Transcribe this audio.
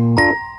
Música